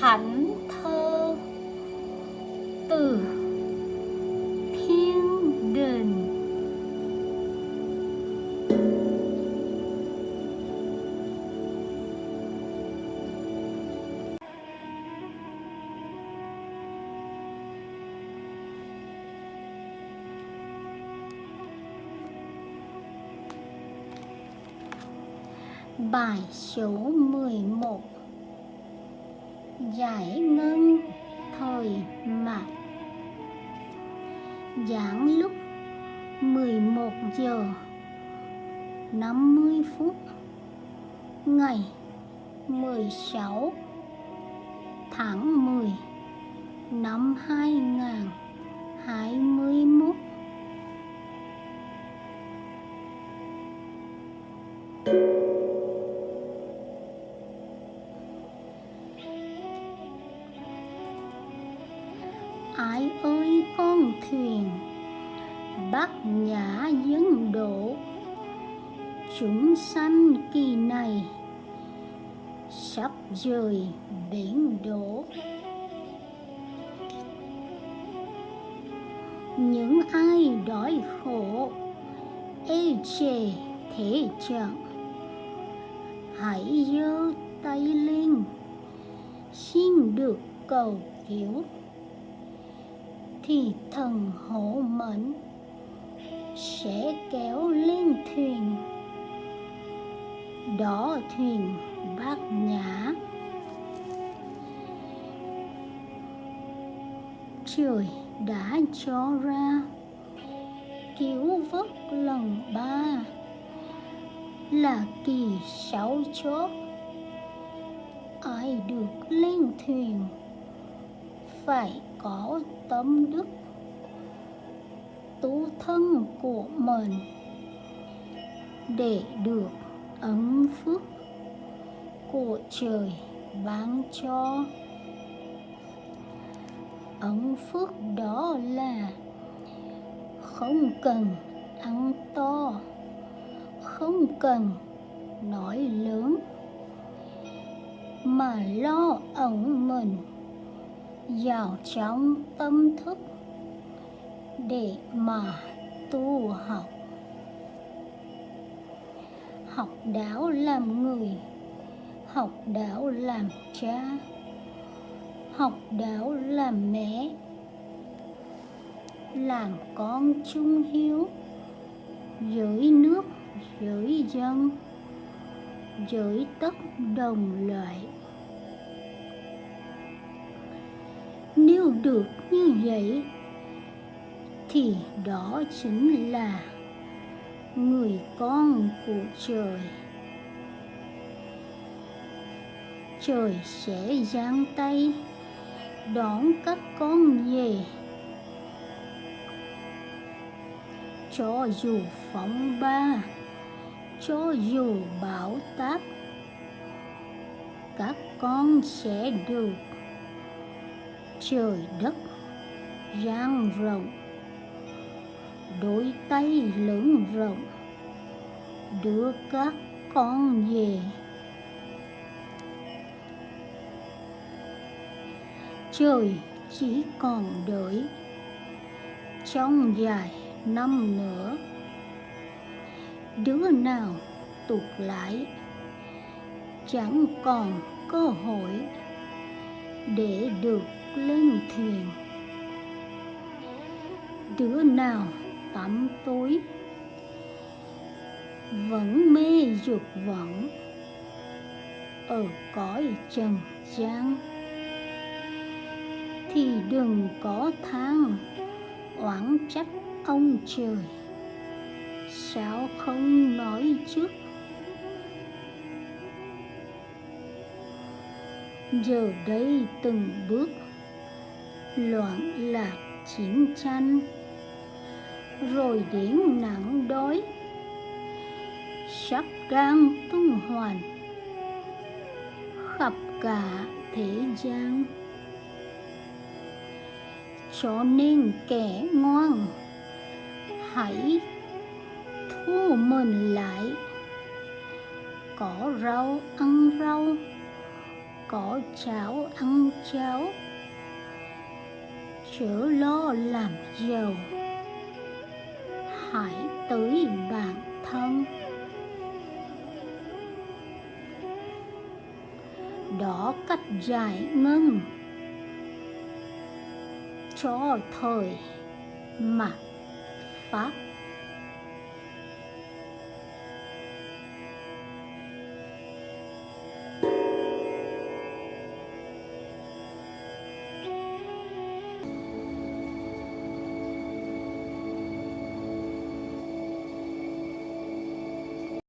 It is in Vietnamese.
thánh thơ từ thiên đình Bài số 11 Giải ngân thời mạt Giảng lúc 11 giờ 50 phút Ngày 16 tháng 10 năm 2021 thank you hải ơi, con thuyền. Bát nhã dân đổ Chúng sanh kỳ này Sắp rời biển đổ. Những ai đói khổ, Ê chề thế trạng Hãy giơ tay lên, Xin được cầu cứu thì thần hộ mệnh sẽ kéo lên thuyền đó thuyền bát nhã. Trời đã cho ra cứu vớt lần ba là kỳ sáu chốt. Ai được lên thuyền phải có tâm đức tu thân của mình để được ấn phước của trời ban cho. Ấn phước đó là không cần ăn to, không cần nói lớn, mà lo ẩn mình vào trong tâm thức để mà tu học. Học đạo làm người, học đạo làm cha. Học đạo làm mẹ, làm con trung hiếu. Với nước với dân với tất đồng loại. Được như vậy, thì đó chính là người con của trời. Trời sẽ giang tay đón các con về. Cho dù phóng ba, cho dù bão táp, các con sẽ được trời đất, rang rộng, đôi tay lớn rộng, đưa các con về. Trời chỉ còn đợi trong vài năm nữa. Đứa nào tụt lại chẳng còn cơ hội để được lên thuyền. Đứa nào tắm tối vẫn mê dục vọng ở cõi trần gian, thì đừng có than oán trách ông trời. Sao không nói trước? Giờ đây từng bước loạn lạc chiến tranh. Rồi đến nặng đói. Sắp đang tung hoàn khắp cả thế gian. Cho nên kẻ ngoan, hãy thu mình lại. Có rau ăn rau, có cháo ăn cháo chớ lo làm giàu. Hãy tới bản thân. Đó cách giải ngân. Cho thời mà pháp